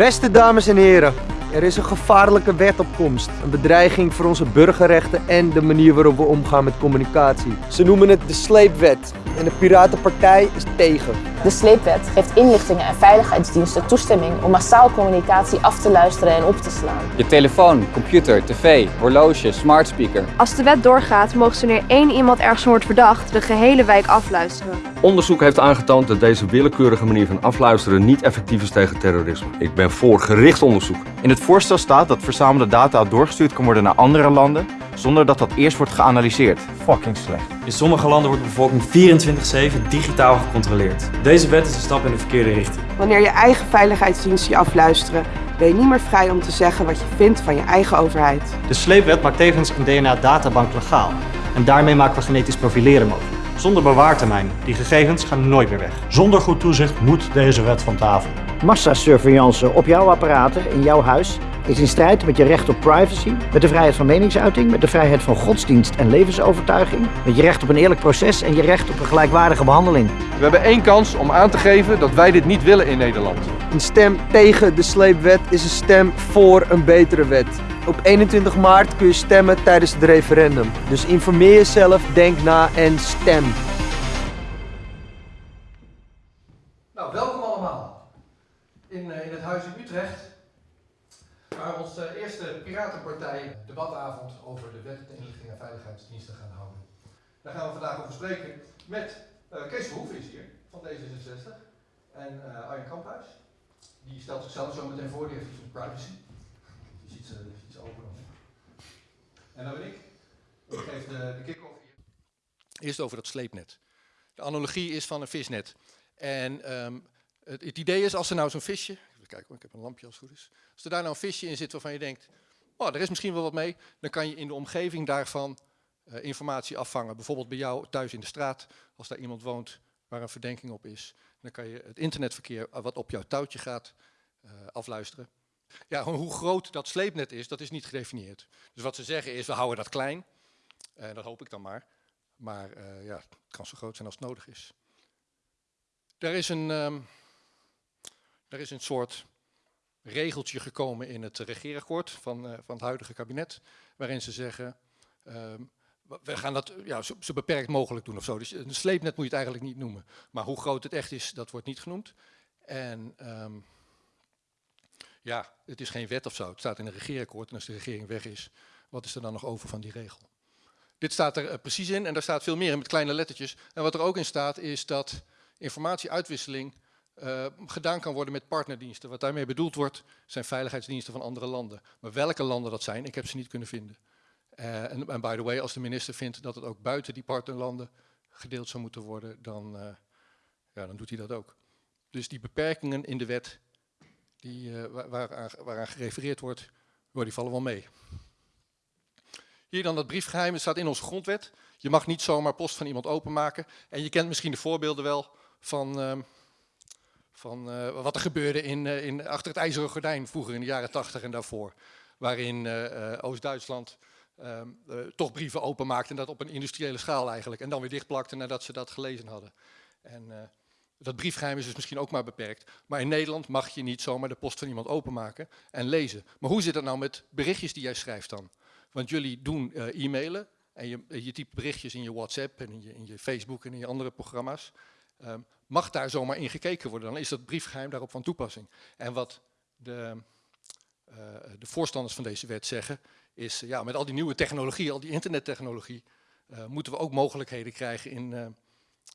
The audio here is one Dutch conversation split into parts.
Beste dames en heren, er is een gevaarlijke wet op komst. Een bedreiging voor onze burgerrechten en de manier waarop we omgaan met communicatie. Ze noemen het de sleepwet en de Piratenpartij is tegen. De sleepwet geeft inlichtingen en veiligheidsdiensten toestemming om massaal communicatie af te luisteren en op te slaan. Je telefoon, computer, tv, horloge, smart speaker. Als de wet doorgaat, mogen ze wanneer één iemand ergens wordt verdacht, de gehele wijk afluisteren. Onderzoek heeft aangetoond dat deze willekeurige manier van afluisteren niet effectief is tegen terrorisme. Ik ben voor gericht onderzoek. In het voorstel staat dat verzamelde data doorgestuurd kan worden naar andere landen zonder dat dat eerst wordt geanalyseerd. Fucking slecht. In sommige landen wordt de bevolking 24-7 digitaal gecontroleerd. Deze wet is een stap in de verkeerde richting. Wanneer je eigen veiligheidsdiensten je afluisteren, ben je niet meer vrij om te zeggen wat je vindt van je eigen overheid. De sleepwet maakt tevens een DNA-databank legaal. En daarmee maken we genetisch profileren mogelijk. Zonder bewaartermijn. Die gegevens gaan nooit meer weg. Zonder goed toezicht moet deze wet van tafel. Massasurveillance op jouw apparaten in jouw huis is in strijd met je recht op privacy, met de vrijheid van meningsuiting, met de vrijheid van godsdienst en levensovertuiging, met je recht op een eerlijk proces en je recht op een gelijkwaardige behandeling. We hebben één kans om aan te geven dat wij dit niet willen in Nederland. Een stem tegen de sleepwet is een stem voor een betere wet. Op 21 maart kun je stemmen tijdens het referendum. Dus informeer jezelf, denk na en stem. Nou, welkom allemaal in, uh, in het Huis in Utrecht, waar we onze eerste Piratenpartij debatavond over de Wet de Inlichting en Veiligheidsdiensten gaan houden. Daar gaan we vandaag over spreken met uh, Kees Verhoeven is hier, van D66, en uh, Arjen Kamphuis. Die stelt zichzelf zo meteen voor, die heeft iets met privacy. Die ze iets open. En dan ben ik. Ik geef de, de kick-off hier. Eerst over dat sleepnet. De analogie is van een visnet. En um, het, het, idee is, als er nou zo'n visje, kijken, ik heb een lampje als het goed is. Als er daar nou een visje in zit waarvan je denkt, oh, er is misschien wel wat mee, dan kan je in de omgeving daarvan uh, informatie afvangen. Bijvoorbeeld bij jou thuis in de straat, als daar iemand woont waar een verdenking op is. Dan kan je het internetverkeer wat op jouw touwtje gaat uh, afluisteren. Ja, hoe groot dat sleepnet is, dat is niet gedefinieerd. Dus wat ze zeggen is, we houden dat klein. En dat hoop ik dan maar. Maar ja, het kan zo groot zijn als het nodig is. Er is een, um, er is een soort regeltje gekomen in het regeerakkoord van, uh, van het huidige kabinet, waarin ze zeggen, um, we gaan dat ja, zo, zo, beperkt mogelijk doen of zo. Dus een sleepnet moet je het eigenlijk niet noemen. Maar hoe groot het echt is, dat wordt niet genoemd. En um, ja, het is geen wet of zo. Het staat in een regeerakkoord en als de regering weg is, wat is er dan nog over van die regel? Dit staat er uh, precies in en daar staat veel meer in met kleine lettertjes. En wat er ook in staat is dat informatieuitwisseling uh, gedaan kan worden met partnerdiensten. Wat daarmee bedoeld wordt, zijn veiligheidsdiensten van andere landen. Maar welke landen dat zijn, ik heb ze niet kunnen vinden. Uh, en, by the way, als de minister vindt dat het ook buiten die partnerlanden gedeeld zou moeten worden, dan, uh, ja, dan doet hij dat ook. Dus die beperkingen in de wet die, waaraan, waaraan gerefereerd wordt, oh, die vallen wel mee. Hier dan dat briefgeheim, het staat in onze grondwet. Je mag niet zomaar post van iemand openmaken. En je kent misschien de voorbeelden wel van, uh, van uh, wat er gebeurde in, uh, in, achter het ijzeren gordijn vroeger in de jaren 80 en daarvoor. Waarin Oost-Duitsland toch brieven openmaakte en dat op een industriële schaal eigenlijk. En dan weer dichtplakte nadat ze dat gelezen hadden. En dat briefgeheim is dus misschien ook maar beperkt. Maar in Nederland mag je niet zomaar de post van iemand openmaken en lezen. Maar hoe zit het nou met berichtjes die jij schrijft dan? Want jullie doen e-mailen en je, je typt berichtjes in je WhatsApp en in je, in je Facebook en in je andere programma's. Um, mag daar zomaar in gekeken worden, dan is dat briefgeheim daarop van toepassing. En wat de, uh, de voorstanders van deze wet zeggen, is ja, met al die nieuwe technologie, al die internettechnologie, uh, moeten we ook mogelijkheden krijgen in,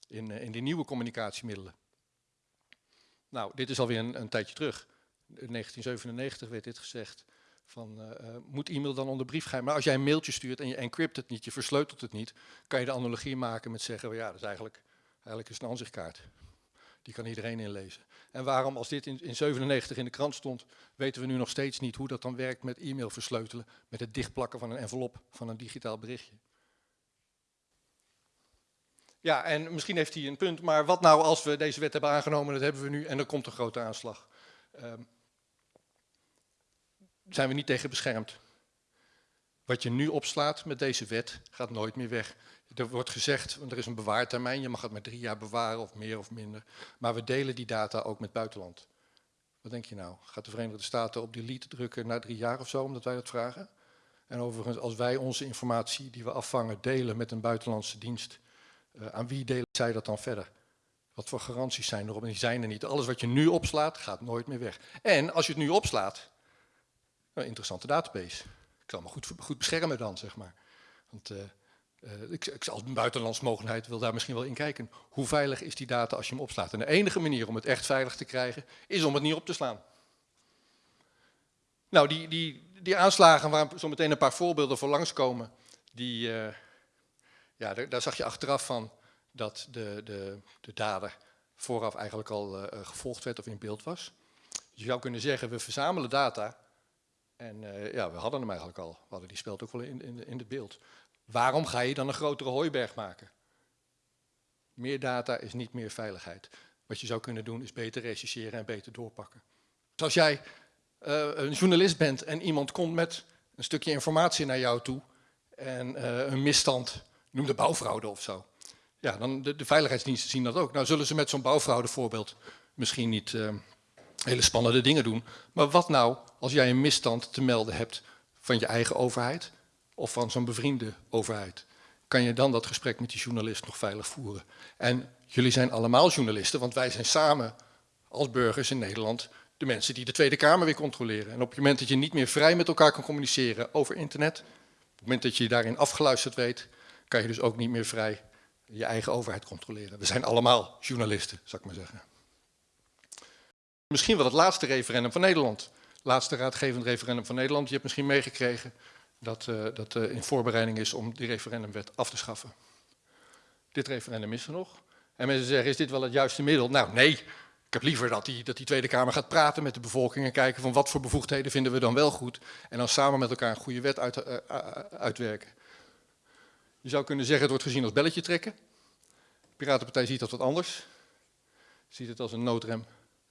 in, in die nieuwe communicatiemiddelen. Nou, dit is alweer een, een tijdje terug. In 1997 werd dit gezegd van moet e-mail dan onder briefgeheim. Maar als jij een mailtje stuurt en je encrypt het niet, je versleutelt het niet, kan je de analogie maken met zeggen, well, ja, dat is eigenlijk, eigenlijk een aanzichtkaart. Die kan iedereen inlezen. En waarom, als dit in, in 97 in de krant stond, weten we nu nog steeds niet hoe dat dan werkt met e-mail versleutelen, met het dichtplakken van een envelop van een digitaal berichtje. Ja, en misschien heeft hij een punt, maar wat nou als we deze wet hebben aangenomen, dat hebben we nu, en er komt een grote aanslag. Um, zijn we niet tegen beschermd. Wat je nu opslaat met deze wet gaat nooit meer weg. Er wordt gezegd, er is een bewaartermijn, je mag het maar drie jaar bewaren of meer of minder. Maar we delen die data ook met buitenland. Wat denk je nou? Gaat de Verenigde Staten op delete drukken na drie jaar of zo, omdat wij dat vragen? En overigens, als wij onze informatie die we afvangen delen met een buitenlandse dienst, uh, aan wie delen zij dat dan verder? Wat voor garanties zijn erop? En die zijn er niet. Alles wat je nu opslaat, gaat nooit meer weg. En als je het nu opslaat, een interessante database. Ik zal me goed, goed beschermen dan, zeg maar. Want uh, ik, ik, als buitenlands mogelijkheid wil daar misschien wel in kijken. Hoe veilig is die data als je hem opslaat? En de enige manier om het echt veilig te krijgen, is om het niet op te slaan. Nou, die, die, die aanslagen waar zo meteen een paar voorbeelden voor langskomen, die, uh, ja, daar, zag je achteraf van dat de, de, de dader vooraf eigenlijk al gevolgd werd of in beeld was. Je zou kunnen zeggen, we verzamelen data en uh, ja, we hadden hem eigenlijk al. We hadden die speelt ook wel in, in, in het beeld. Waarom ga je dan een grotere hooiberg maken? Meer data is niet meer veiligheid. Wat je zou kunnen doen is beter rechercheren en beter doorpakken. Dus als jij uh, een journalist bent en iemand komt met een stukje informatie naar jou toe en uh, een misstand, noem de bouwfraude of zo. Ja, dan de, de veiligheidsdiensten zien dat ook. Nou zullen ze met zo'n bouwfraude voorbeeld misschien niet hele spannende dingen doen. Maar wat nou als jij een misstand te melden hebt van je eigen overheid of van zo'n bevriende overheid? Kan je dan dat gesprek met die journalist nog veilig voeren? En jullie zijn allemaal journalisten, want wij zijn samen als burgers in Nederland de mensen die de Tweede Kamer weer controleren. En op het moment dat je niet meer vrij met elkaar kan communiceren over internet, op het moment dat je je daarin afgeluisterd weet, kan je dus ook niet meer vrij je eigen overheid controleren. We zijn allemaal journalisten, zou ik maar zeggen. Misschien wel het laatste referendum van Nederland. Laatste raadgevend referendum van Nederland. Je hebt misschien meegekregen dat uh, dat uh, in voorbereiding is om die referendumwet af te schaffen. Dit referendum is er nog. En mensen zeggen, is dit wel het juiste middel? Nou, nee. Ik heb liever dat die, dat die Tweede Kamer gaat praten met de bevolking en kijken van wat voor bevoegdheden vinden we dan wel goed. En dan samen met elkaar een goede wet uit, uh, uitwerken. Je zou kunnen zeggen, het wordt gezien als belletje trekken. De Piratenpartij ziet dat wat anders. Ziet het als een noodrem.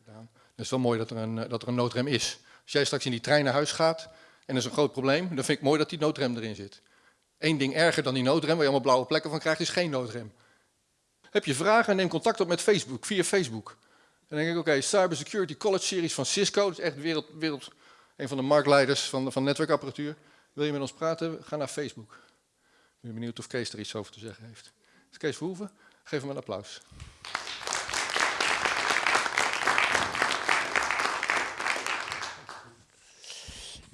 Het is wel mooi dat er, een, dat er een noodrem is. Als jij straks in die trein naar huis gaat en er is een groot probleem, dan vind ik mooi dat die noodrem erin zit. Eén ding erger dan die noodrem, waar je allemaal blauwe plekken van krijgt, is geen noodrem. Heb je vragen, neem contact op met Facebook, via Facebook. Dan denk ik, oké, okay, Cybersecurity College Series van Cisco, dat is echt wereld, wereld, een van de marktleiders van, van netwerkapparatuur. Wil je met ons praten? Ga naar Facebook. Ik ben benieuwd of Kees er iets over te zeggen heeft. Is Kees Verhoeven? Geef hem een applaus.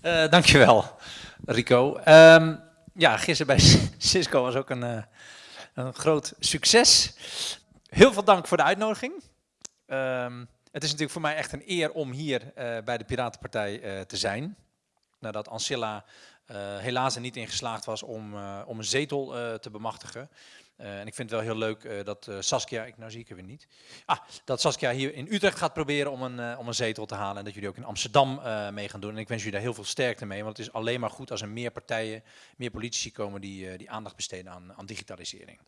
Uh, dankjewel, Rico. Um, ja, gisteren bij Cisco was ook een, uh, een groot succes. Heel veel dank voor de uitnodiging. Um, het is natuurlijk voor mij echt een eer om hier uh, bij de Piratenpartij te zijn. Nadat Ancilla helaas er niet in geslaagd was om, om een zetel te bemachtigen. Uh, en ik vind het wel heel leuk uh, dat uh, Saskia, ik, nou zie ik hem weer niet, ah, dat Saskia hier in Utrecht gaat proberen om een, om een zetel te halen en dat jullie ook in Amsterdam mee gaan doen. En ik wens jullie daar heel veel sterkte mee, want het is alleen maar goed als er meer partijen, meer politici komen die, die aandacht besteden aan, aan digitalisering.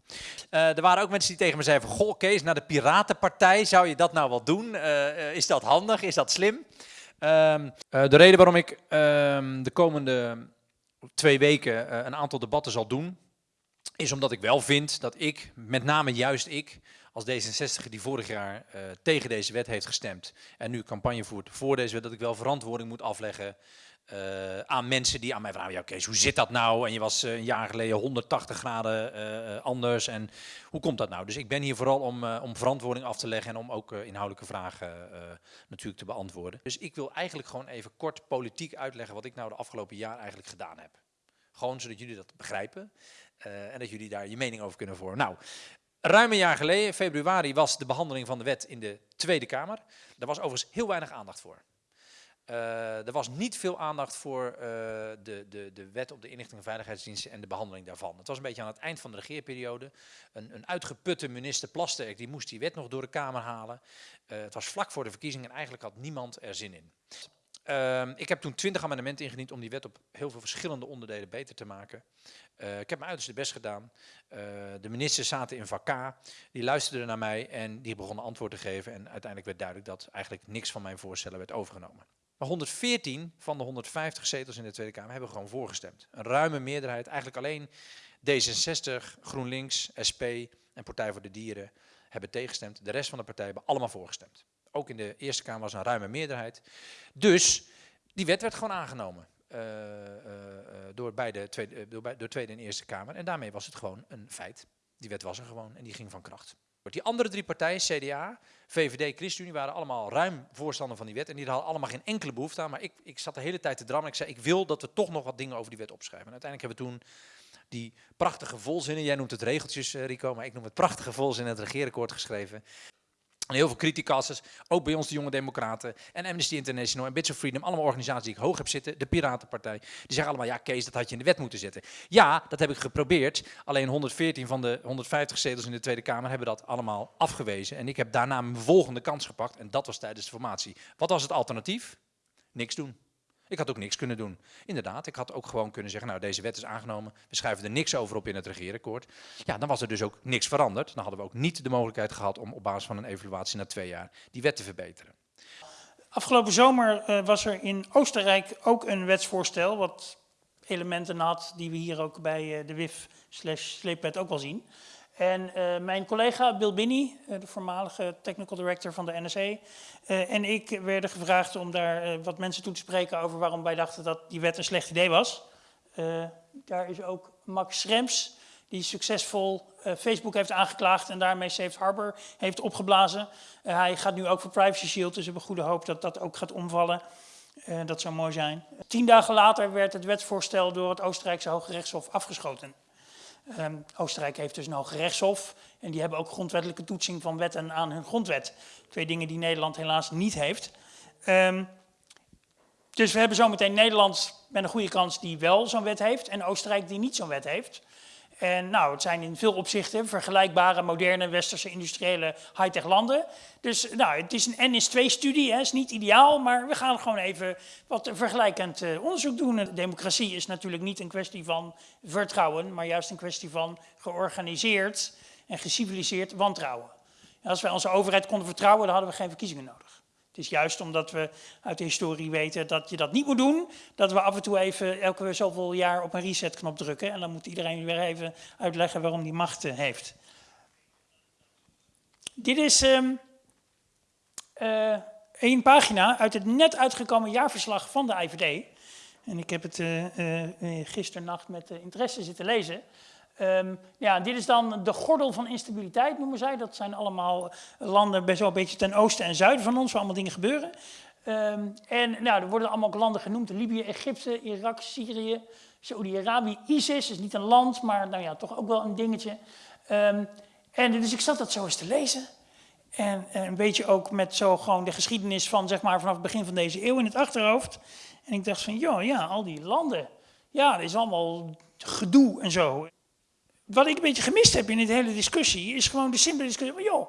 er waren ook mensen die tegen me zeiden van, goh Kees, naar de Piratenpartij, zou je dat nou wel doen? is dat handig? Is dat slim? Ehm, de reden waarom ik ehm, de komende twee weken een aantal debatten zal doen, is omdat ik wel vind dat ik, met name juist ik, als D66 die vorig jaar uh, tegen deze wet heeft gestemd en nu campagne voert voor deze wet, dat ik wel verantwoording moet afleggen uh, aan mensen die aan mij vragen, ja oké, okay, hoe zit dat nou? En je was uh, een jaar geleden 180 graden anders en hoe komt dat nou? Dus ik ben hier vooral om, om verantwoording af te leggen en om ook inhoudelijke vragen natuurlijk te beantwoorden. Dus ik wil eigenlijk gewoon even kort politiek uitleggen wat ik nou de afgelopen jaar eigenlijk gedaan heb. Gewoon zodat jullie dat begrijpen. Uh, en dat jullie daar je mening over kunnen vormen. Nou, ruim een jaar geleden, februari, was de behandeling van de wet in de Tweede Kamer. Daar was overigens heel weinig aandacht voor. Uh, er was niet veel aandacht voor uh, de, de, de wet op de inlichting en veiligheidsdiensten en de behandeling daarvan. Het was een beetje aan het eind van de regeerperiode. Een, een uitgeputte minister Plasterk die moest die wet nog door de Kamer halen. Het was vlak voor de verkiezingen en eigenlijk had niemand er zin in. Uh, ik heb toen twintig amendementen ingediend om die wet op heel veel verschillende onderdelen beter te maken. Uh, ik heb mijn uiterste best gedaan. Uh, de ministers zaten in vak die luisterden naar mij en die begonnen antwoord te geven. En uiteindelijk werd duidelijk dat eigenlijk niks van mijn voorstellen werd overgenomen. Maar 114 van de 150 zetels in de Tweede Kamer hebben gewoon voorgestemd. Een ruime meerderheid, eigenlijk alleen D66, GroenLinks, SP en Partij voor de Dieren hebben tegengestemd. De rest van de partijen hebben allemaal voorgestemd. Ook in de Eerste Kamer was een ruime meerderheid. Dus die wet werd gewoon aangenomen. Uh, door, beide tweede, door, door Tweede en Eerste Kamer. En daarmee was het gewoon een feit. Die wet was er gewoon en die ging van kracht. Die andere drie partijen, CDA, VVD, ChristenUnie, waren allemaal ruim voorstander van die wet. En die hadden allemaal geen enkele behoefte aan. Maar ik, ik zat de hele tijd te drammen. Ik zei, ik wil dat we toch nog wat dingen over die wet opschrijven. En uiteindelijk hebben we toen die prachtige volzinnen, jij noemt het regeltjes Rico, maar ik noem het prachtige volzinnen, het regeerakkoord geschreven. En heel veel criticasters, ook bij ons de jonge democraten en Amnesty International en Bits of Freedom, allemaal organisaties die ik hoog heb zitten, de Piratenpartij, die zeggen allemaal, ja Kees, dat had je in de wet moeten zetten. Ja, dat heb ik geprobeerd, alleen 114 van de 150 zetels in de Tweede Kamer hebben dat allemaal afgewezen. En ik heb daarna mijn volgende kans gepakt en dat was tijdens de formatie. Wat was het alternatief? Niks doen. Ik had ook niks kunnen doen. Inderdaad, ik had ook gewoon kunnen zeggen, nou deze wet is aangenomen, we schrijven er niks over op in het regeerakkoord. Ja, dan was er dus ook niks veranderd. Dan hadden we ook niet de mogelijkheid gehad om op basis van een evaluatie na twee jaar die wet te verbeteren. Afgelopen zomer uh, was er in Oostenrijk ook een wetsvoorstel wat elementen had die we hier ook bij uh, de WIF slash sleepwet ook wel zien. En uh, mijn collega Bill Binney, uh, de voormalige technical director van de NSA, uh, en ik werden gevraagd om daar wat mensen toe te spreken over waarom wij dachten dat die wet een slecht idee was. daar is ook Max Schrems, die succesvol Facebook heeft aangeklaagd en daarmee Safe Harbor heeft opgeblazen. hij gaat nu ook voor Privacy Shield, dus we hebben goede hoop dat dat ook gaat omvallen. dat zou mooi zijn. Tien dagen later werd het wetsvoorstel door het Oostenrijkse Hoge Rechtshof afgeschoten. Um, Oostenrijk heeft dus een hoge en die hebben ook grondwettelijke toetsing van wetten aan hun grondwet. Twee dingen die Nederland helaas niet heeft. Um, dus we hebben zometeen Nederland met een goede kans die wel zo'n wet heeft en Oostenrijk die niet zo'n wet heeft. En nou, het zijn in veel opzichten vergelijkbare, moderne, westerse, industriële high-tech landen. Dus nou, het is een N is 2 studie, het is niet ideaal, maar we gaan gewoon even wat vergelijkend uh, onderzoek doen. democratie is natuurlijk niet een kwestie van vertrouwen, maar juist een kwestie van georganiseerd en geciviliseerd wantrouwen. En als wij onze overheid konden vertrouwen, dan hadden we geen verkiezingen nodig. Het is juist omdat we uit de historie weten dat je dat niet moet doen, dat we af en toe even elke zoveel jaar op een resetknop drukken. En dan moet iedereen weer even uitleggen waarom die macht eh, heeft. Dit is um, uh, één pagina uit het net uitgekomen jaarverslag van de IVD. En ik heb het uh, met interesse zitten lezen. Um, ja, dit is dan de gordel van instabiliteit, noemen zij. Dat zijn allemaal landen best wel een beetje ten oosten en zuiden van ons, waar allemaal dingen gebeuren. Um, en nou, er worden allemaal landen genoemd. Libië, Egypte, Irak, Syrië, Saudi-Arabië, ISIS is niet een land, maar nou ja, toch ook wel een dingetje. Um, en dus ik zat dat zo eens te lezen. En, en een beetje ook met zo gewoon de geschiedenis van, zeg maar, vanaf het begin van deze eeuw in het achterhoofd. En ik dacht van, joh, ja, al die landen. Ja, dat is allemaal gedoe en zo wat ik een beetje gemist heb in de hele discussie, is gewoon de simpele discussie van, joh,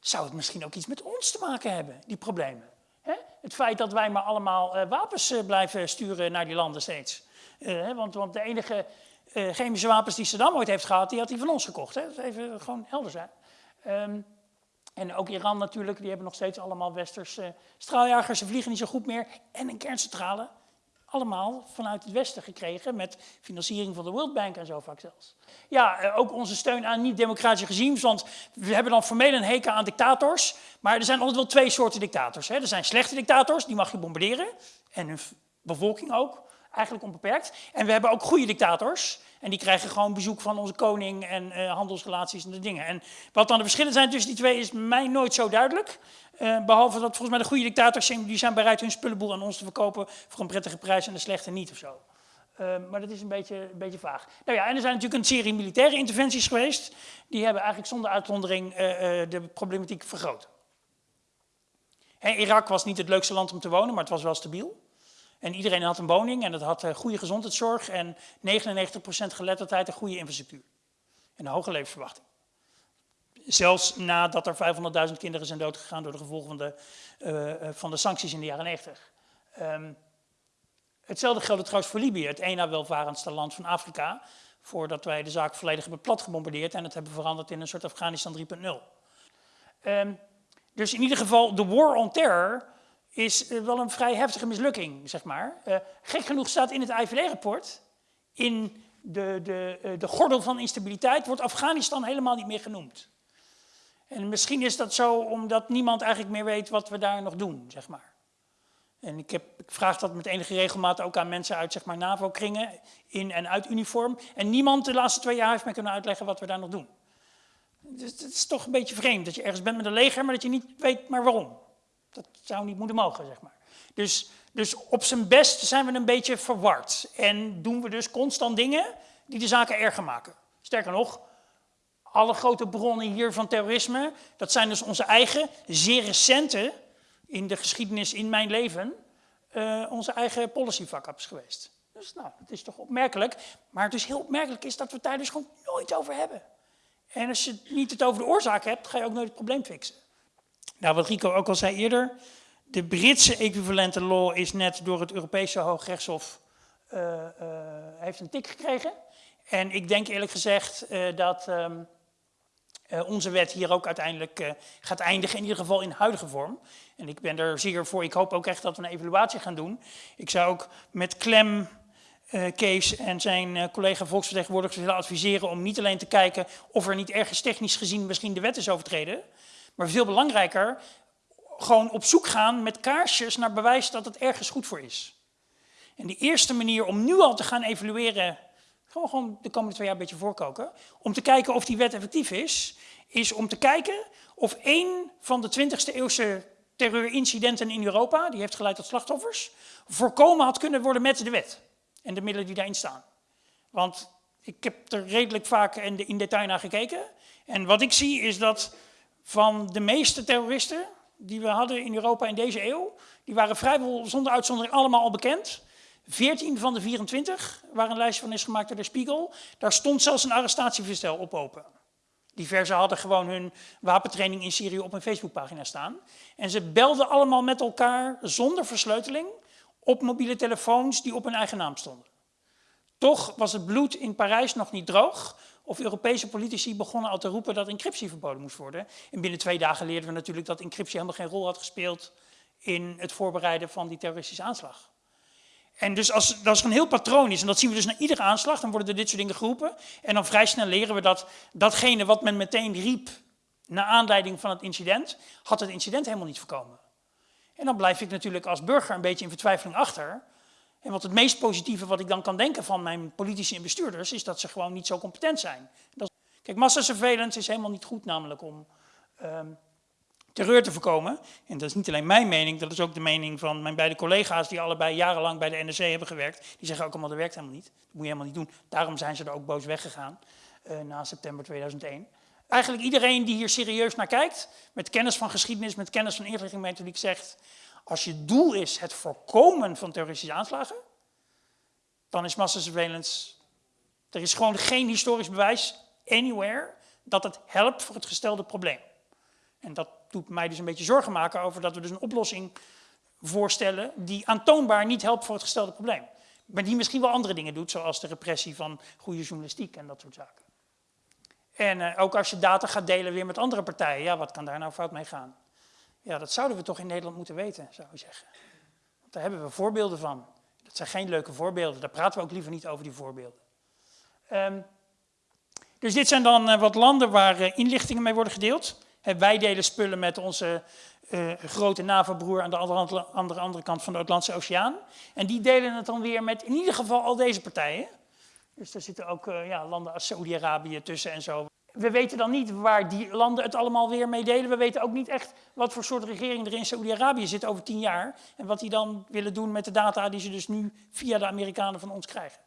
zou het misschien ook iets met ons te maken hebben, die problemen? Hè? Het feit dat wij maar allemaal uh, wapens uh, blijven sturen naar die landen steeds. Uh, want, want, de enige chemische wapens die Saddam ooit heeft gehad, die had hij van ons gekocht. Hè? Dat is even gewoon helder zijn. Um, en ook Iran natuurlijk, die hebben nog steeds allemaal westerse straaljagers. Ze vliegen niet zo goed meer. En een kerncentrale allemaal vanuit het Westen gekregen met financiering van de World Bank en zo vaak zelfs. Ja, eh, ook onze steun aan niet-democratische regimes, want we hebben dan formeel een hekel aan dictators, maar er zijn altijd wel twee soorten dictators. Hè. Er zijn slechte dictators, die mag je bombarderen, en hun bevolking ook, eigenlijk onbeperkt. En we hebben ook goede dictators, en die krijgen gewoon bezoek van onze koning en uh, handelsrelaties en de dingen. En wat dan de verschillen zijn tussen die twee is mij nooit zo duidelijk. Uh, behalve dat volgens mij de goede dictators zijn, die zijn bereid hun spullenboel aan ons te verkopen voor een prettige prijs en de slechte niet of zo. Uh, maar dat is een beetje, een beetje vaag. Nou ja, en er zijn natuurlijk een serie militaire interventies geweest. Die hebben eigenlijk zonder uitzondering de problematiek vergroot. Irak was niet het leukste land om te wonen, maar het was wel stabiel. En iedereen had een woning en het had uh, goede gezondheidszorg en 99% geletterdheid en goede infrastructuur. En een hoge levensverwachting. Zelfs nadat er 500.000 kinderen zijn doodgegaan door de gevolgen van de, uh, van de sancties in de jaren 90. Um, ehm, hetzelfde geldt trouwens voor Libië, het ene welvarendste land van Afrika. Voordat wij de zaak volledig hebben plat gebombardeerd en het hebben veranderd in een soort Afghanistan 3.0. Um, ehm, dus in ieder geval, de war on terror is eh, wel een vrij heftige mislukking, zeg maar. Uh, gek genoeg staat in het IVD-rapport, in de, de, uh, de gordel van instabiliteit, wordt Afghanistan helemaal niet meer genoemd. En misschien is dat zo omdat niemand eigenlijk meer weet wat we daar nog doen, zeg maar. En ik, heb, ik vraag dat met enige regelmaat ook aan mensen uit zeg maar, NAVO-kringen, in en uit uniform. En niemand de laatste twee jaar heeft mij kunnen uitleggen wat we daar nog doen. Dus het is toch een beetje vreemd dat je ergens bent met een leger, maar dat je niet weet maar waarom. Dat zou niet moeten mogen, zeg maar. Dus, dus op zijn best zijn we een beetje verward. En doen we dus constant dingen die de zaken erger maken. Sterker nog, alle grote bronnen hier van terrorisme, dat zijn dus onze eigen, zeer recente, in de geschiedenis in mijn leven, uh, onze eigen policy fuck-ups geweest. Dus nou, dat is toch opmerkelijk. Maar het is heel opmerkelijk is dat we het daar dus gewoon nooit over hebben. En als je niet het over de oorzaak hebt, ga je ook nooit het probleem fixen. Nou, wat Rico ook al zei eerder, de Britse equivalente law is net door het Europese Hoogrechtshof uh, uh, heeft een tik gekregen. En ik denk eerlijk gezegd uh, dat um, onze wet hier ook uiteindelijk gaat eindigen, in ieder geval in huidige vorm. En ik ben er zeer voor, ik hoop ook echt dat we een evaluatie gaan doen. Ik zou ook met klem Kees en zijn collega volksvertegenwoordigers willen adviseren om niet alleen te kijken of er niet ergens technisch gezien misschien de wet is overtreden, maar veel belangrijker, gewoon op zoek gaan met kaarsjes naar bewijs dat het ergens goed voor is. En de eerste manier om nu al te gaan evalueren, gewoon, gewoon de komende twee jaar een beetje voorkoken, om te kijken of die wet effectief is, is om te kijken of één van de 20e eeuwse terreurincidenten in Europa, die heeft geleid tot slachtoffers, voorkomen had kunnen worden met de wet en de middelen die daarin staan. Want ik heb er redelijk vaak in detail naar gekeken. En wat ik zie is dat van de meeste terroristen die we hadden in Europa in deze eeuw, die waren vrijwel zonder uitzondering allemaal al bekend. 14 van de 24, waar een lijstje van is gemaakt door de Spiegel, daar stond zelfs een arrestatieverstel op open. Diverse hadden gewoon hun wapentraining in Syrië op een Facebookpagina staan. En ze belden allemaal met elkaar zonder versleuteling op mobiele telefoons die op hun eigen naam stonden. Toch was het bloed in Parijs nog niet droog, of Europese politici begonnen al te roepen dat encryptie verboden moest worden. En binnen twee dagen leerden we natuurlijk dat encryptie helemaal geen rol had gespeeld in het voorbereiden van die terroristische aanslag. En dus als dat een heel patroon is, en dat zien we dus na iedere aanslag, dan worden er dit soort dingen geroepen. En dan vrij snel leren we dat datgene wat men meteen riep naar aanleiding van het incident, had het incident helemaal niet voorkomen. En dan blijf ik natuurlijk als burger een beetje in vertwijfeling achter. En wat het meest positieve wat ik dan kan denken van mijn politici en bestuurders, is dat ze gewoon niet zo competent zijn. Dat, kijk, massasurveillance is helemaal niet goed namelijk om um, terreur te voorkomen. En dat is niet alleen mijn mening, dat is ook de mening van mijn beide collega's die allebei jarenlang bij de NRC hebben gewerkt. Die zeggen ook allemaal, dat werkt helemaal niet. Dat moet je helemaal niet doen. Daarom zijn ze er ook boos weggegaan uh, na september 2001. Eigenlijk iedereen die hier serieus naar kijkt, met kennis van geschiedenis, met kennis van inlichtingmethodiek, zegt... Als je doel is het voorkomen van terroristische aanslagen, dan is massasurveillance... Er is gewoon geen historisch bewijs, anywhere, dat het helpt voor het gestelde probleem. En dat doet mij dus een beetje zorgen maken over dat we dus een oplossing voorstellen die aantoonbaar niet helpt voor het gestelde probleem. Maar die misschien wel andere dingen doet, zoals de repressie van goede journalistiek en dat soort zaken. En uh, ook als je data gaat delen weer met andere partijen, ja, wat kan daar nou fout mee gaan? Ja, dat zouden we toch in Nederland moeten weten, zou je zeggen. Want daar hebben we voorbeelden van. Dat zijn geen leuke voorbeelden, daar praten we ook liever niet over die voorbeelden. Um, dus dit zijn dan uh, wat landen waar uh, inlichtingen mee worden gedeeld. Wij delen spullen met onze uh, grote NAVO-broer aan de andere, andere, andere kant van de Atlantische Oceaan. En die delen het dan weer met in ieder geval al deze partijen. Dus daar zitten ook ja, landen als Saoedi-Arabië tussen en zo we weten dan niet waar die landen het allemaal weer mee delen. We weten ook niet echt wat voor soort regering er in Saoedi-Arabië zit over tien jaar. En wat die dan willen doen met de data die ze dus nu via de Amerikanen van ons krijgen.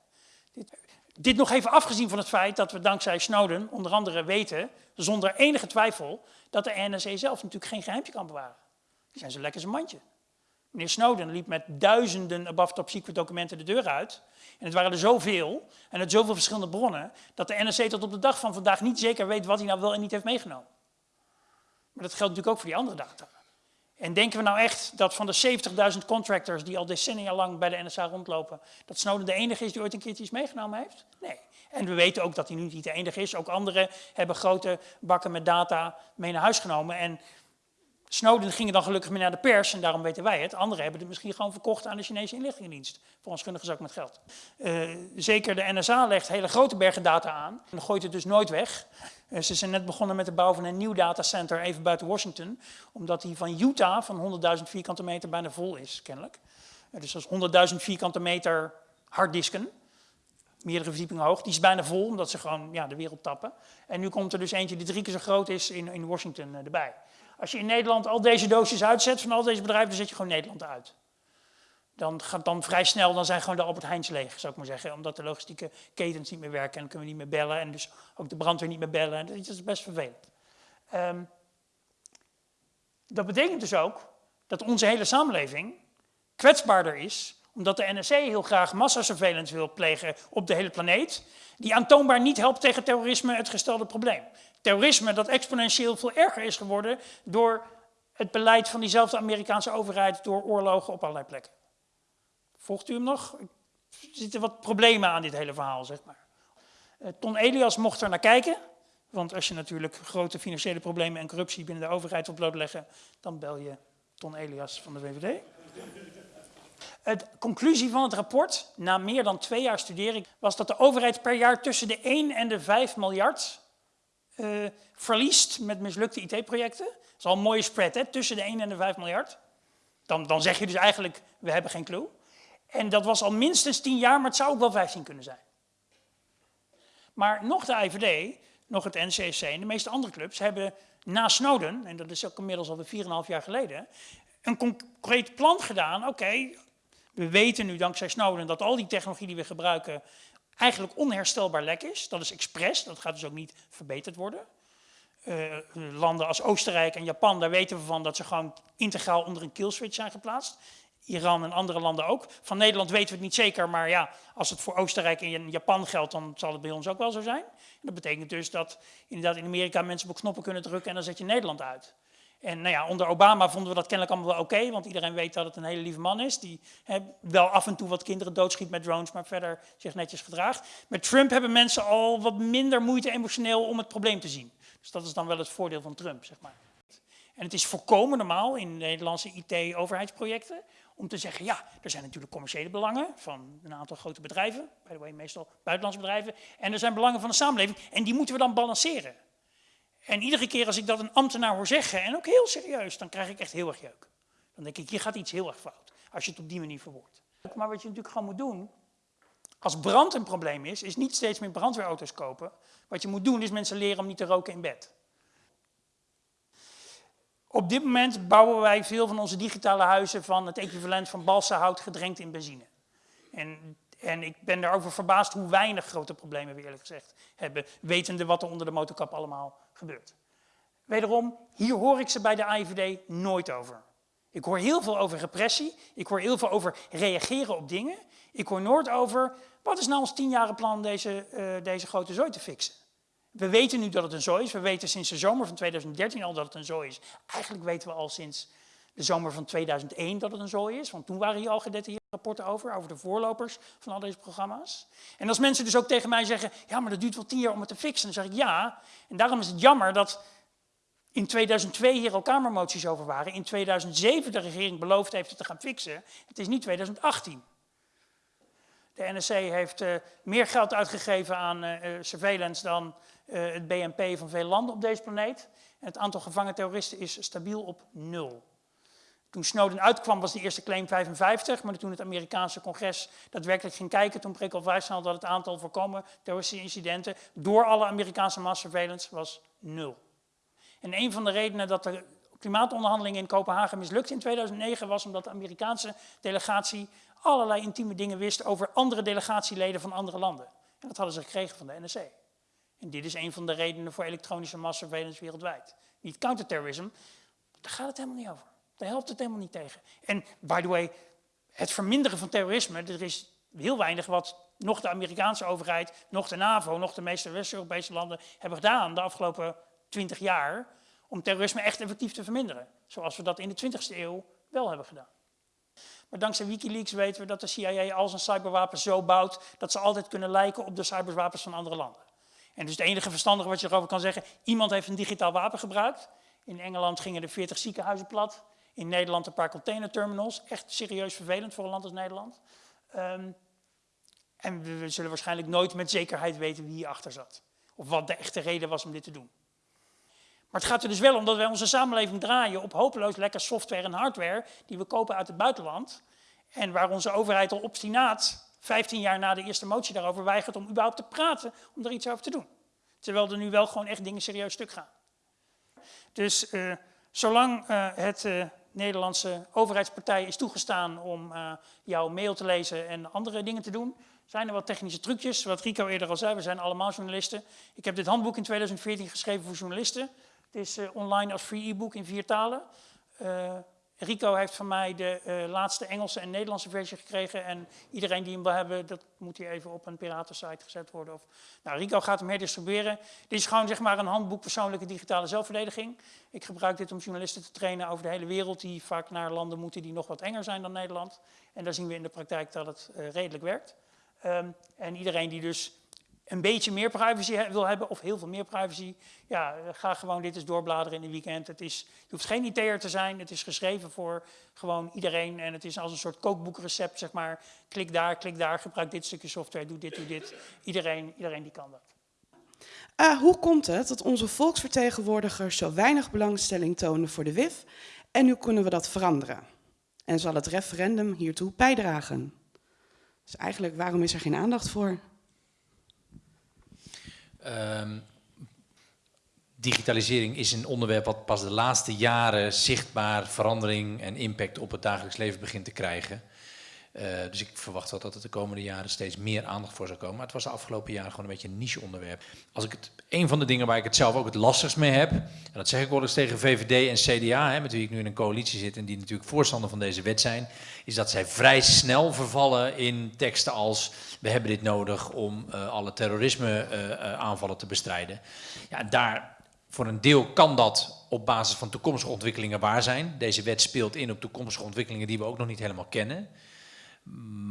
Dit, dit nog even afgezien van het feit dat we dankzij Snowden onder andere weten, zonder enige twijfel, dat de NSA zelf natuurlijk geen geheimje kan bewaren. Die zijn zo lekker zijn mandje. Meneer Snowden liep met duizenden above top secret documenten de deur uit. En het waren er zoveel, en uit zoveel verschillende bronnen, dat de NSC tot op de dag van vandaag niet zeker weet wat hij nou wel en niet heeft meegenomen. Maar dat geldt natuurlijk ook voor die andere data. En denken we nou echt dat van de 70.000 contractors die al decennia lang bij de NSA rondlopen, dat Snowden de enige is die ooit een keertje iets meegenomen heeft? Nee. En we weten ook dat hij nu niet de enige is. Ook anderen hebben grote bakken met data mee naar huis genomen. En Snowden ging dan gelukkig mee naar de pers en daarom weten wij het. Anderen hebben het misschien gewoon verkocht aan de Chinese inlichtingendienst. Voor ons gundige zak met geld. Uh, zeker de NSA legt hele grote bergen data aan en gooit het dus nooit weg. Eh, ze zijn net begonnen met de bouw van een nieuw datacenter even buiten Washington, omdat die van Utah van 100.000 vierkante meter bijna vol is, kennelijk. Eh, dus dat is 100.000 vierkante meter harddisken, meerdere verdiepingen hoog. Die is bijna vol, omdat ze gewoon ja, de wereld tappen. En nu komt er dus eentje die drie keer zo groot is in, in Washington eh, erbij. Als je in Nederland al deze doosjes uitzet van al deze bedrijven, dan zet je gewoon Nederland uit dan gaat dan vrij snel, dan zijn gewoon de Albert Heijns leeg, zou ik maar zeggen. Omdat de logistieke ketens niet meer werken en kunnen we niet meer bellen. En dus ook de brandweer niet meer bellen. Dat is best vervelend. Um, dat betekent dus ook dat onze hele samenleving kwetsbaarder is, omdat de NSC heel graag massasurveillance wil plegen op de hele planeet, die aantoonbaar niet helpt tegen terrorisme, het gestelde probleem. Terrorisme dat exponentieel veel erger is geworden door het beleid van diezelfde Amerikaanse overheid door oorlogen op allerlei plekken. Volgt u hem nog? Er zitten wat problemen aan dit hele verhaal, zeg maar. Uh, Ton Elias mocht er naar kijken. Want als je natuurlijk grote financiële problemen en corruptie binnen de overheid wil blootleggen, dan bel je Ton Elias van de VVD. De conclusie van het rapport, na meer dan twee jaar studering, was dat de overheid per jaar tussen de 1 en de 5 miljard uh, verliest met mislukte IT-projecten. Dat is al een mooie spread, hè? tussen de 1 en de 5 miljard. Dan, dan zeg je dus eigenlijk, we hebben geen clue. En dat was al minstens 10 jaar, maar het zou ook wel 15 kunnen zijn. Maar nog de IVD, nog het NCC en de meeste andere clubs hebben na Snowden, en dat is ook inmiddels alweer 4,5 jaar geleden, een concreet plan gedaan. Oké, we weten nu dankzij Snowden dat al die technologie die we gebruiken eigenlijk onherstelbaar lek is. Dat is expres, dat gaat dus ook niet verbeterd worden. Uh, landen als Oostenrijk en Japan, daar weten we van dat ze gewoon integraal onder een killswitch zijn geplaatst. Iran en andere landen ook. Van Nederland weten we het niet zeker, maar ja, als het voor Oostenrijk en Japan geldt, dan zal het bij ons ook wel zo zijn. Dat betekent dus dat inderdaad in Amerika mensen op knoppen kunnen drukken en dan zet je Nederland uit. En nou ja, onder Obama vonden we dat kennelijk allemaal wel oké, want iedereen weet dat het een hele lieve man is, die wel af en toe wat kinderen doodschiet met drones, maar verder zich netjes gedraagt. Met Trump hebben mensen al wat minder moeite emotioneel om het probleem te zien. Dus dat is dan wel het voordeel van Trump, zeg maar. En het is volkomen normaal in Nederlandse IT-overheidsprojecten om te zeggen, ja, er zijn natuurlijk commerciële belangen van een aantal grote bedrijven, by the way meestal buitenlandse bedrijven, en er zijn belangen van de samenleving en die moeten we dan balanceren. En iedere keer als ik dat een ambtenaar hoor zeggen, en ook heel serieus, dan krijg ik echt heel erg jeuk. Dan denk ik, hier gaat iets heel erg fout, als je het op die manier verwoordt. Maar wat je natuurlijk gewoon moet doen, als brand een probleem is, is niet steeds meer brandweerauto's kopen. Wat je moet doen, is mensen leren om niet te roken in bed. Op dit moment bouwen wij veel van onze digitale huizen van het equivalent van balsahout gedrenkt in benzine. En, en ik ben daarover verbaasd hoe weinig grote problemen we eerlijk gezegd hebben, wetende wat er onder de motorkap allemaal gebeurt. Wederom, hier hoor ik ze bij de AIVD nooit over. Ik hoor heel veel over repressie, ik hoor heel veel over reageren op dingen. Ik hoor nooit over, wat is nou ons tienjaren plan deze, uh, deze grote zooi te fixen? We weten nu dat het een zooi is. We weten sinds de zomer van 2013 al dat het een zooi is. Eigenlijk weten we al sinds de zomer van 2001 dat het een zooi is. Want toen waren hier al gedetailleerde rapporten over, over de voorlopers van al deze programma's. En als mensen dus ook tegen mij zeggen, ja, maar dat duurt wel tien jaar om het te fixen, dan zeg ik ja. En daarom is het jammer dat in 2002 hier al kamermoties over waren. In 2007 de regering beloofd heeft het te gaan fixen. Het is niet 2018. De NSC heeft uh, meer geld uitgegeven aan uh, surveillance dan het BNP van veel landen op deze planeet. En het aantal gevangen terroristen is stabiel op nul. Toen Snowden uitkwam was de eerste claim 55, maar toen het Amerikaanse congres daadwerkelijk ging kijken, toen bleek al snel dat het aantal voorkomen terroristische incidenten door alle Amerikaanse mass surveillance was nul. En een van de redenen dat de klimaatonderhandelingen in Kopenhagen mislukte in 2009 was omdat de Amerikaanse delegatie allerlei intieme dingen wist over andere delegatieleden van andere landen. En dat hadden ze gekregen van de NSC. En dit is een van de redenen voor elektronische massasurveillance wereldwijd. Niet counterterrorism, daar gaat het helemaal niet over. Daar helpt het helemaal niet tegen. En by the way, het verminderen van terrorisme, er is heel weinig wat nog de Amerikaanse overheid, nog de NAVO, nog de meeste West-Europese landen hebben gedaan de afgelopen 20 jaar om terrorisme echt effectief te verminderen. Zoals we dat in de 20e eeuw wel hebben gedaan. Maar dankzij Wikileaks weten we dat de CIA al zijn cyberwapens zo bouwt dat ze altijd kunnen lijken op de cyberwapens van andere landen. En dus het enige verstandige wat je erover kan zeggen, iemand heeft een digitaal wapen gebruikt. In Engeland gingen er 40 ziekenhuizen plat. In Nederland een paar containerterminals. Echt serieus vervelend voor een land als Nederland. Um, en we zullen waarschijnlijk nooit met zekerheid weten wie hierachter zat. Of wat de echte reden was om dit te doen. Maar het gaat er dus wel om dat wij onze samenleving draaien op hopeloos lekker software en hardware die we kopen uit het buitenland. En waar onze overheid al obstinaat, 15 jaar na de eerste motie daarover, weigert om überhaupt te praten om er iets over te doen. Terwijl er nu wel gewoon echt dingen serieus stuk gaan. Dus uh, zolang uh, het uh, Nederlandse overheidspartij is toegestaan om jouw mail te lezen en andere dingen te doen, zijn er wat technische trucjes. Wat Rico eerder al zei, we zijn allemaal journalisten. Ik heb dit handboek in 2014 geschreven voor journalisten. Het is online als free e-book in vier talen. Rico heeft van mij de uh, laatste Engelse en Nederlandse versie gekregen. En iedereen die hem wil hebben, dat moet hier even op een piratensite gezet worden. Of, nou, Rico gaat hem herdistribueren. Dit is gewoon zeg maar een handboek persoonlijke digitale zelfverdediging. Ik gebruik dit om journalisten te trainen over de hele wereld die vaak naar landen moeten die nog wat enger zijn dan Nederland. En daar zien we in de praktijk dat het uh, redelijk werkt. Um, en iedereen die dus een beetje meer privacy wil hebben, of heel veel meer privacy, ja, ga gewoon dit eens doorbladeren in een weekend. Het is, je hoeft geen IT'er te zijn, het is geschreven voor gewoon iedereen en het is als een soort kookboekrecept, zeg maar. Klik daar, klik daar, gebruik dit stukje software, doe dit, doe dit. Iedereen, iedereen die kan dat. Uh, hoe komt het dat onze volksvertegenwoordigers zo weinig belangstelling tonen voor de WIF en nu kunnen we dat veranderen? En zal het referendum hiertoe bijdragen? Dus eigenlijk, waarom is er geen aandacht voor? Um, digitalisering is een onderwerp wat pas de laatste jaren zichtbaar verandering en impact op het dagelijks leven begint te krijgen. Uh, dus ik verwacht wel dat er de komende jaren steeds meer aandacht voor zal komen. Maar het was de afgelopen jaren gewoon een beetje een niche onderwerp. Als ik het, een van de dingen waar ik het zelf ook het lastigst mee heb, en dat zeg ik wel eens tegen VVD en CDA, hè, met wie ik nu in een coalitie zit en die natuurlijk voorstander van deze wet zijn, is dat zij vrij snel vervallen in teksten als we hebben dit nodig om uh, alle terrorisme uh, aanvallen te bestrijden. Ja, daar voor een deel kan dat op basis van toekomstige ontwikkelingen waar zijn. Deze wet speelt in op toekomstige ontwikkelingen die we ook nog niet helemaal kennen.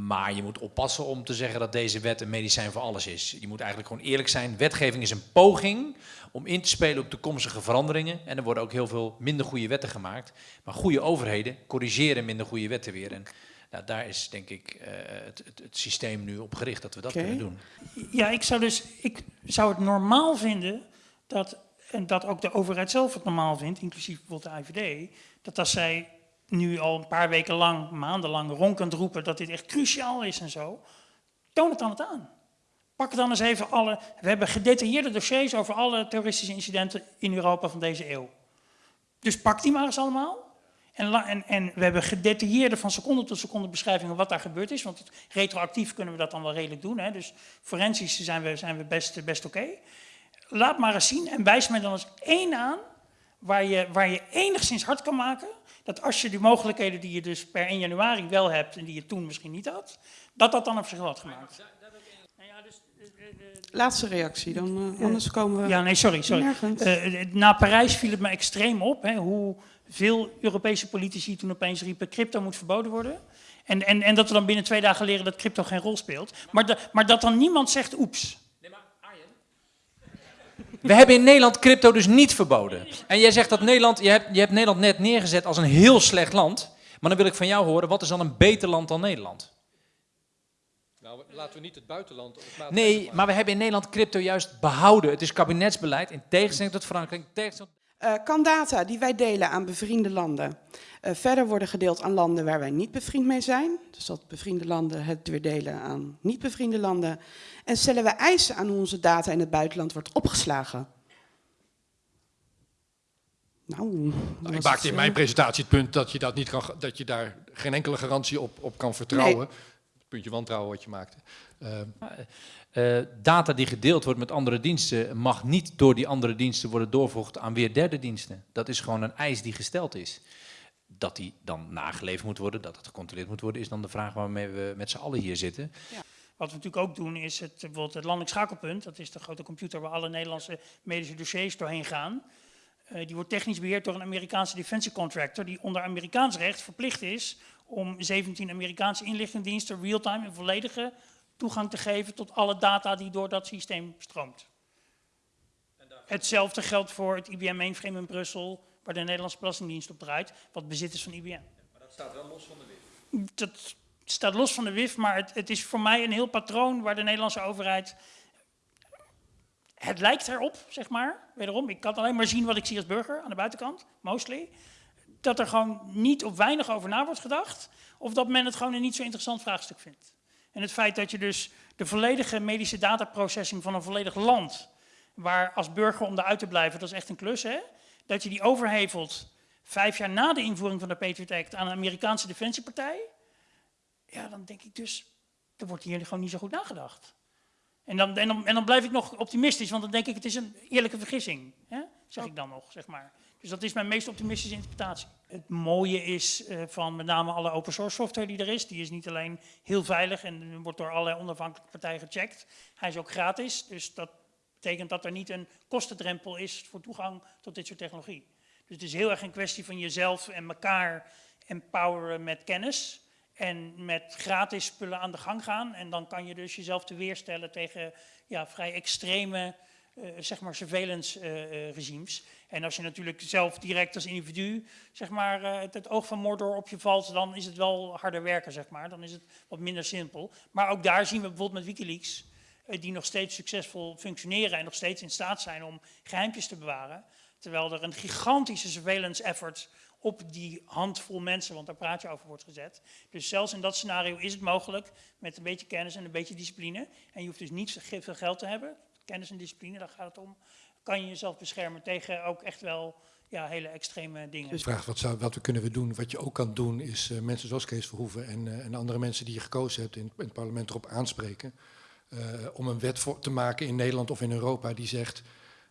Maar je moet oppassen om te zeggen dat deze wet een medicijn voor alles is. Je moet eigenlijk gewoon eerlijk zijn. Wetgeving is een poging om in te spelen op toekomstige veranderingen. En er worden ook heel veel minder goede wetten gemaakt. Maar goede overheden corrigeren minder goede wetten weer. En nou, daar is denk ik uh, het, het, het, systeem nu op gericht dat we dat okay. kunnen doen. Ja, ik zou dus ik zou het normaal vinden dat, en dat ook de overheid zelf het normaal vindt, inclusief bijvoorbeeld de IVD, dat als zij nu al een paar weken lang, maandenlang ronkend roepen dat dit echt cruciaal is en zo, toon het dan het aan. Pak dan eens even alle, we hebben gedetailleerde dossiers over alle terroristische incidenten in Europa van deze eeuw. Dus pak die maar eens allemaal. En, en, en, we hebben gedetailleerde van seconde tot seconde beschrijvingen wat daar gebeurd is. Want retroactief kunnen we dat dan wel redelijk doen. Hè? Dus forensisch zijn we, zijn we best, best oké. Laat maar eens zien en wijs mij dan eens één aan waar je, waar je enigszins hard kan maken. Dat als je die mogelijkheden die je dus per 1 januari wel hebt en die je toen misschien niet had, dat dat dan op zich had gemaakt. Laatste reactie, dan uh, anders komen we. Ja, nee, sorry. sorry. Uh, na Parijs viel het me extreem op hè, hoe veel Europese politici toen opeens riepen: crypto moet verboden worden. En, en, en dat we dan binnen twee dagen leren dat crypto geen rol speelt. Maar, de, maar dat dan niemand zegt: oeps. We hebben in Nederland crypto dus niet verboden. En jij zegt dat Nederland, je hebt, je hebt Nederland net neergezet als een heel slecht land. Maar dan wil ik van jou horen, wat is dan een beter land dan Nederland? Nou, laten we niet het buitenland... Het nee, maar we hebben in Nederland crypto juist behouden. Het is kabinetsbeleid, in tegenstelling tot Frankrijk. Tegenstelling... Uh, kan data die wij delen aan bevriende landen uh, verder worden gedeeld aan landen waar wij niet bevriend mee zijn? Dus dat bevriende landen het weer delen aan niet bevriende landen. En stellen we eisen aan hoe onze data in het buitenland wordt opgeslagen? Nou, ik maakte in mijn presentatie het punt dat je, dat niet kan, dat je daar geen enkele garantie op, op kan vertrouwen. Nee. Het puntje wantrouwen wat je maakte. Uh, uh, data die gedeeld wordt met andere diensten mag niet door die andere diensten worden doorvervoegd aan weer derde diensten. Dat is gewoon een eis die gesteld is. Dat die dan nageleverd moet worden, dat het gecontroleerd moet worden, is dan de vraag waarmee we met z'n allen hier zitten. Ja. Wat we natuurlijk ook doen is het, bijvoorbeeld het landelijk schakelpunt. Dat is de grote computer waar alle Nederlandse medische dossiers doorheen gaan. Uh, die wordt technisch beheerd door een Amerikaanse defensiecontractor die onder Amerikaans recht verplicht is om 17 Amerikaanse inlichtingendiensten real-time en volledige toegang te geven tot alle data die door dat systeem stroomt. Hetzelfde geldt voor het IBM mainframe in Brussel, waar de Nederlandse Belastingdienst op draait, wat bezit is van IBM. Ja, maar dat staat wel los van de WIF. Dat staat los van de WIF, maar het, het is voor mij een heel patroon waar de Nederlandse overheid het lijkt erop, zeg maar, wederom, ik kan alleen maar zien wat ik zie als burger aan de buitenkant, mostly, dat er gewoon niet of weinig over na wordt gedacht, of dat men het gewoon een niet zo interessant vraagstuk vindt. En het feit dat je dus de volledige medische dataprocessing van een volledig land, waar als burger om eruit te blijven, dat is echt een klus, hè, dat je die overhevelt vijf jaar na de invoering van de Patriot Act aan een Amerikaanse defensiepartij, ja, dan denk ik dus, er wordt hier gewoon niet zo goed nagedacht. En dan, en, dan, en dan blijf ik nog optimistisch, want dan denk ik, het is een eerlijke vergissing, hè? zeg ik dan nog, zeg maar. Dus dat is mijn meest optimistische interpretatie. Het mooie is uh, van met name alle open source software die er is, die is niet alleen heel veilig en wordt door allerlei onafhankelijke partijen gecheckt, hij is ook gratis, dus dat betekent dat er niet een kostendrempel is voor toegang tot dit soort technologie. Dus het is heel erg een kwestie van jezelf en elkaar empoweren met kennis en met gratis spullen aan de gang gaan. En dan kan je dus jezelf te weerstellen tegen ja, vrij extreme zeg maar surveillance uh, regimes. En als je natuurlijk zelf direct als individu zeg maar, het, het, oog van Mordor op je valt, dan is het wel harder werken, zeg maar. Dan is het wat minder simpel. Maar ook daar zien we bijvoorbeeld met Wikileaks, die nog steeds succesvol functioneren en nog steeds in staat zijn om geheimpjes te bewaren. Terwijl er een gigantische surveillance effort op die handvol mensen, want daar praat je over, wordt gezet. Dus zelfs in dat scenario is het mogelijk met een beetje kennis en een beetje discipline. En je hoeft dus niet veel geld te hebben. Kennis en discipline, daar gaat het om. Kan je jezelf beschermen tegen ook echt wel ja, hele extreme dingen. Dus vraag wat, zou, wat we kunnen we doen. Wat je ook kan doen is uh, mensen zoals Kees Verhoeven en, uh, en andere mensen die je gekozen hebt in, in het parlement erop aanspreken. Uh, om een wet voor te maken in Nederland of in Europa die zegt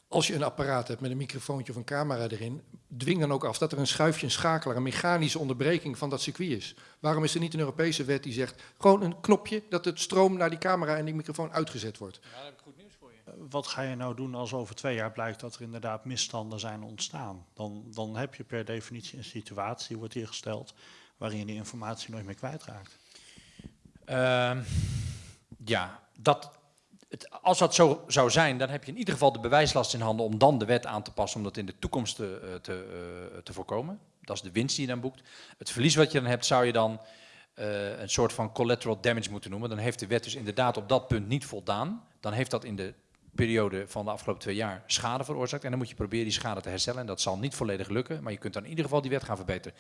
als je een apparaat hebt met een microfoontje of een camera erin, dwing dan ook af dat er een schuifje, een schakelaar, een mechanische onderbreking van dat circuit is. Waarom is er niet een Europese wet die zegt, gewoon een knopje dat het stroom naar die camera en die microfoon uitgezet wordt? Ja, wat ga je nou doen als over twee jaar blijkt dat er inderdaad misstanden zijn ontstaan? Dan, dan heb je per definitie een situatie, wordt hier gesteld, waarin je die informatie nooit meer kwijtraakt. Uh, ja, dat het, als dat zo zou zijn, dan heb je in ieder geval de bewijslast in handen om dan de wet aan te passen om dat in de toekomst te, eh, te, uh, te voorkomen. Dat is de winst die je dan boekt. Het verlies wat je dan hebt, zou je dan uh, een soort van collateral damage moeten noemen. Dan heeft de wet dus inderdaad op dat punt niet voldaan. Dan heeft dat in de periode van de afgelopen twee jaar schade veroorzaakt. En dan moet je proberen die schade te herstellen. En dat zal niet volledig lukken, maar je kunt dan in ieder geval die wet gaan verbeteren.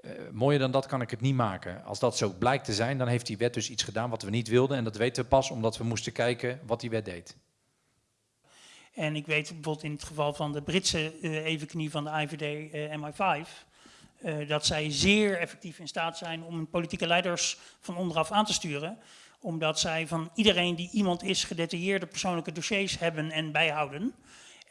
Uh, mooier dan dat kan ik het niet maken. Als dat zo blijkt te zijn, dan heeft die wet dus iets gedaan wat we niet wilden. En dat weten we pas omdat we moesten kijken wat die wet deed. En ik weet bijvoorbeeld in het geval van de Britse uh, evenknie van de IVD uh, MI5... Uh, dat zij zeer effectief in staat zijn om politieke leiders van onderaf aan te sturen. Omdat zij van iedereen die iemand is gedetailleerde persoonlijke dossiers hebben en bijhouden.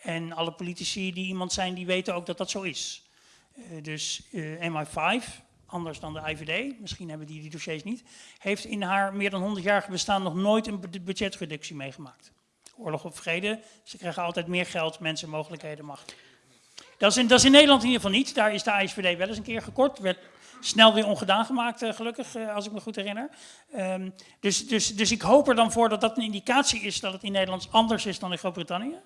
En alle politici die iemand zijn, die weten ook dat dat zo is. Uh, dus uh, MI5, anders dan de IVD, misschien hebben die die dossiers niet, heeft in haar meer dan 100-jarige bestaan nog nooit een budgetreductie meegemaakt. Oorlog of vrede, ze krijgen altijd meer geld, mensen, mogelijkheden, macht. Dat is, in, dat is in Nederland in ieder geval niet. Daar is de ISVD wel eens een keer gekort. Snel weer ongedaan gemaakt, uh, gelukkig, uh, als ik me goed herinner. Um, dus, dus, dus ik hoop er dan voor dat dat een indicatie is dat het in Nederland anders is dan in Groot-Brittannië.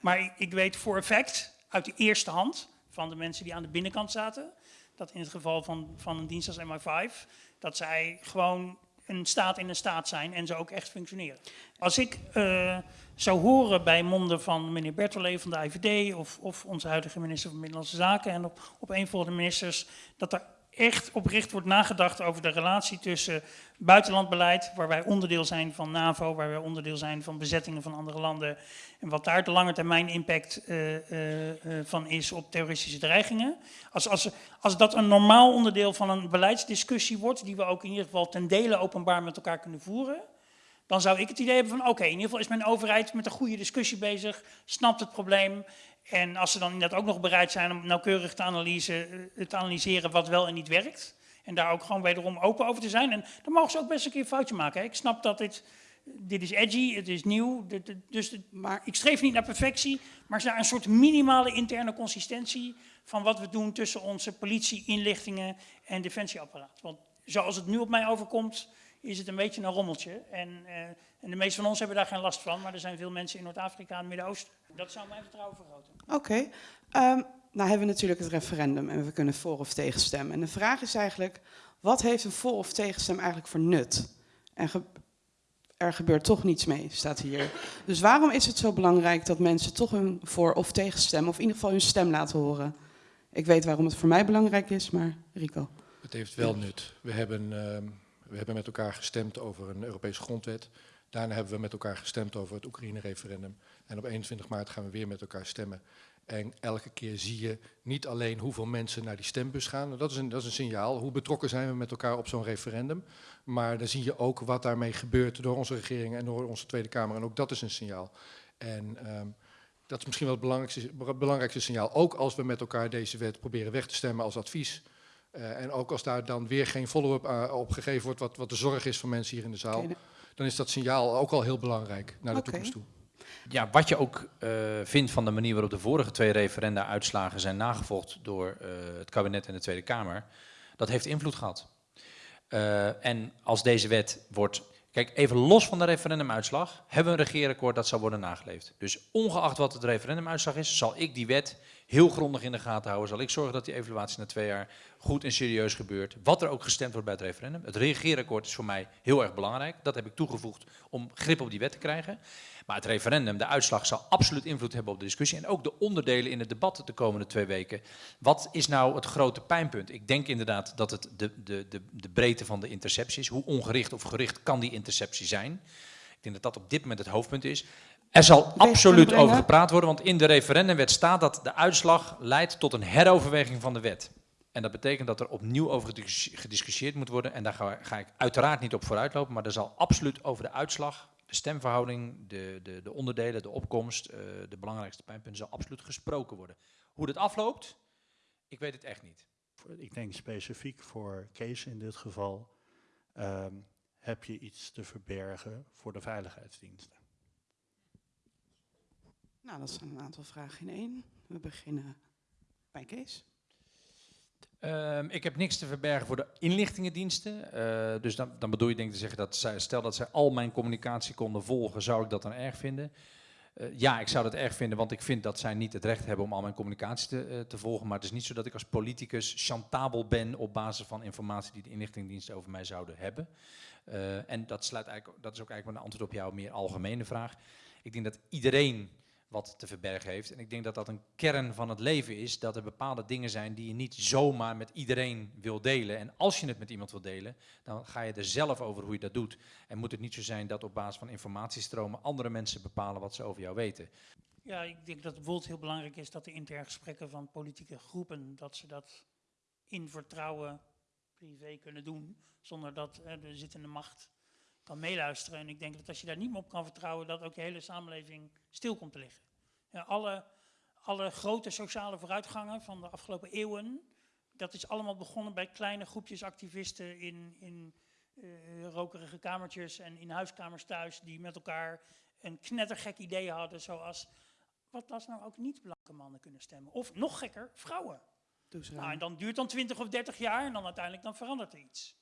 Maar ik, ik weet voor effect, uit de eerste hand, van de mensen die aan de binnenkant zaten, dat in het geval van, van een dienst als MI5, dat zij gewoon een staat in een staat zijn en ze ook echt functioneren. Als ik uh, zou horen bij monden van meneer Bertolet van de IVD of, of onze huidige minister van Binnenlandse Zaken en op, op een van de ministers, dat er echt oprecht wordt nagedacht over de relatie tussen buitenlandbeleid, waar wij onderdeel zijn van NAVO, waar wij onderdeel zijn van bezettingen van andere landen, en wat daar de lange termijn impact uh, uh, uh, van is op terroristische dreigingen. Als, als, als dat een normaal onderdeel van een beleidsdiscussie wordt, die we ook in ieder geval ten dele openbaar met elkaar kunnen voeren, dan zou ik het idee hebben van oké, in ieder geval is mijn overheid met een goede discussie bezig, snapt het probleem. En als ze dan inderdaad ook nog bereid zijn om nauwkeurig te, analyse, te analyseren wat wel en niet werkt. En daar ook gewoon wederom open over te zijn. En dan mogen ze ook best een keer een foutje maken. Ik snap dat dit, dit is edgy, het is nieuw. Dus maar ik streef niet naar perfectie, maar naar een soort minimale interne consistentie van wat we doen tussen onze politie, inlichtingen en defensieapparaat. Want zoals het nu op mij overkomt, is het een beetje een rommeltje. En, uh, en de meeste van ons hebben daar geen last van, maar er zijn veel mensen in Noord-Afrika en het Midden-Oosten. Dat zou mijn vertrouwen vergroten. Oké. Okay. Um, nou hebben we natuurlijk het referendum en we kunnen voor of tegen stemmen. En de vraag is eigenlijk, wat heeft een voor of tegenstem eigenlijk voor nut? En er gebeurt toch niets mee, staat hier. Dus waarom is het zo belangrijk dat mensen toch hun voor- of tegenstemmen, of in ieder geval hun stem laten horen? Ik weet waarom het voor mij belangrijk is, maar Rico. Het heeft wel nut. We hebben, ehm, we hebben met elkaar gestemd over een Europese grondwet. Daarna hebben we met elkaar gestemd over het Oekraïne-referendum. En op 21 maart gaan we weer met elkaar stemmen. En elke keer zie je niet alleen hoeveel mensen naar die stembus gaan. Dat is een, dat is een signaal. Hoe betrokken zijn we met elkaar op zo'n referendum. Maar dan zie je ook wat daarmee gebeurt door onze regering en door onze Tweede Kamer. En ook dat is een signaal. En ehm, dat is misschien wel het belangrijkste, belangrijkste signaal. Ook als we met elkaar deze wet proberen weg te stemmen als advies. Uh, en ook als daar dan weer geen follow-up uh, op gegeven wordt, wat, wat de zorg is van mensen hier in de zaal. Dan is dat signaal ook al heel belangrijk naar de okay. toekomst toe. Ja, wat je ook uh, vindt van de manier waarop de vorige twee referenda-uitslagen zijn nagevolgd door het kabinet en de Tweede Kamer, dat heeft invloed gehad. en als deze wet wordt Kijk, even los van de referendumuitslag, hebben we een regeerakkoord dat zal worden nageleefd. Dus ongeacht wat het referendumuitslag is, zal ik die wet heel grondig in de gaten houden. Zal ik zorgen dat die evaluatie na twee jaar goed en serieus gebeurt. Wat er ook gestemd wordt bij het referendum. Het regeerakkoord is voor mij heel erg belangrijk. Dat heb ik toegevoegd om grip op die wet te krijgen. Maar het referendum, de uitslag, zal absoluut invloed hebben op de discussie. En ook de onderdelen in het debat de komende twee weken. Wat is nou het grote pijnpunt? Ik denk inderdaad dat het de, de, de, de breedte van de interceptie is. Hoe ongericht of gericht kan die interceptie zijn? Ik denk dat dat op dit moment het hoofdpunt is. Er zal absoluut over gepraat worden, want in de referendumwet staat dat de uitslag leidt tot een heroverweging van de wet. En dat betekent dat er opnieuw over gediscussieerd moet worden. En daar ga, ga ik uiteraard niet op vooruitlopen, maar er zal absoluut over de uitslag de stemverhouding, de, de, de onderdelen, de opkomst, uh, de belangrijkste pijnpunten zal absoluut gesproken worden. Hoe dat afloopt, ik weet het echt niet. Ik denk specifiek voor Kees in dit geval, um, heb je iets te verbergen voor de veiligheidsdiensten? Nou, dat zijn een aantal vragen in één. We beginnen bij Kees. Um, ik heb niks te verbergen voor de inlichtingendiensten. Uh, dus dan, dan, bedoel je denk ik te zeggen dat zij, stel dat zij al mijn communicatie konden volgen, zou ik dat dan erg vinden? Uh, ja, ik zou dat erg vinden, want ik vind dat zij niet het recht hebben om al mijn communicatie te, uh, te volgen. Maar het is niet zo dat ik als politicus chantabel ben op basis van informatie die de inlichtingendiensten over mij zouden hebben. en dat, sluit eigenlijk, dat is ook eigenlijk een antwoord op jouw meer algemene vraag. Ik denk dat iedereen wat te verbergen heeft. En ik denk dat dat een kern van het leven is, dat er bepaalde dingen zijn die je niet zomaar met iedereen wil delen. En als je het met iemand wil delen, dan ga je er zelf over hoe je dat doet. En moet het niet zo zijn dat op basis van informatiestromen andere mensen bepalen wat ze over jou weten. Ja, ik denk dat het bijvoorbeeld heel belangrijk is dat de interne gesprekken van politieke groepen, dat ze dat in vertrouwen privé kunnen doen, zonder dat eh, de zittende macht kan meeluisteren. En ik denk dat als je daar niet meer op kan vertrouwen, dat ook je hele samenleving stil komt te liggen. Ja, alle, alle grote sociale vooruitgangen van de afgelopen eeuwen, dat is allemaal begonnen bij kleine groepjes activisten in, in uh, rokerige kamertjes en in huiskamers thuis, die met elkaar een knettergek idee hadden, zoals, wat als nou ook niet blanke mannen kunnen stemmen? Of nog gekker, vrouwen. Nou, en dan duurt dan 20 of 30 jaar en dan uiteindelijk dan verandert er iets.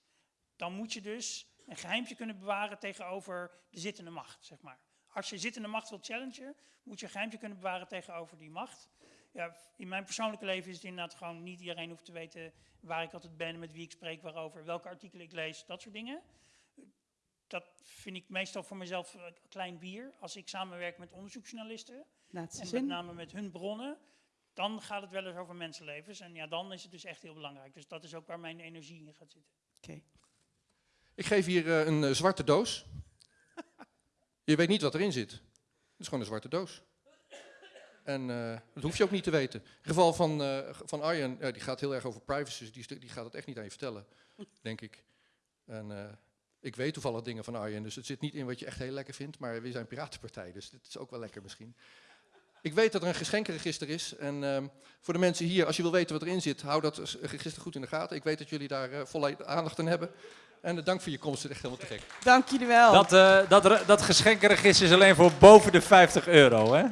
Dan moet je dus een geheimtje kunnen bewaren tegenover de zittende macht, zeg maar. Als je zittende macht wilt challengen, moet je een geheimtje kunnen bewaren tegenover die macht. Ja, in mijn persoonlijke leven is het inderdaad gewoon niet iedereen hoeft te weten waar ik altijd ben, met wie ik spreek, waarover, welke artikelen ik lees, dat soort dingen. Dat vind ik meestal voor mezelf een klein bier. Als ik samenwerk met onderzoeksjournalisten, Laatste en zin. met name met hun bronnen, dan gaat het wel eens over mensenlevens. En ja, dan is het dus echt heel belangrijk. Dus dat is ook waar mijn energie in gaat zitten. Oké. Okay. Ik geef hier uh, een uh, zwarte doos. Je weet niet wat erin zit. Het is gewoon een zwarte doos. En uh, dat hoef je ook niet te weten. Het geval van, uh, van Arjen, uh, die gaat heel erg over privacy, dus die, die gaat het echt niet aan je vertellen, denk ik. En ik weet toevallig dingen van Arjen, dus het zit niet in wat je echt heel lekker vindt, maar we zijn piratenpartij, dus dit is ook wel lekker misschien. Ik weet dat er een geschenkenregister is en ehm, voor de mensen hier, als je wil weten wat erin zit, hou dat register goed in de gaten. Ik weet dat jullie daar volle aandacht aan hebben. En dank voor je komst, het is echt helemaal te gek. Dank jullie wel. Dat, uh, dat, dat geschenkenregister is alleen voor boven de 50 euro, hè?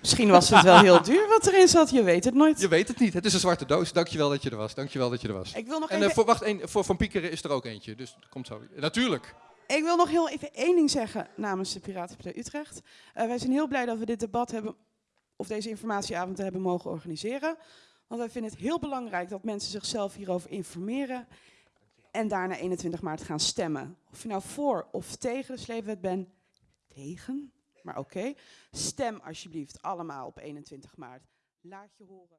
Misschien was het wel heel duur wat erin zat, je weet het nooit. Je weet het niet, het is een zwarte doos. Dankjewel dat je er was, dankjewel dat je er was. Ik wil nog en even... uh, voor, wacht, een, voor Van Piekeren is er ook eentje, dus dat komt zo. Natuurlijk. Ik wil nog heel even één ding zeggen namens de Piratenpartij Utrecht. Uh, wij zijn heel blij dat we dit debat hebben, of deze informatieavond hebben mogen organiseren. Want wij vinden het heel belangrijk dat mensen zichzelf hierover informeren. En daarna 21 maart gaan stemmen. Of je nou voor of tegen de sleepwet bent, tegen, maar oké. Stem alsjeblieft allemaal op 21 maart. Laat je horen.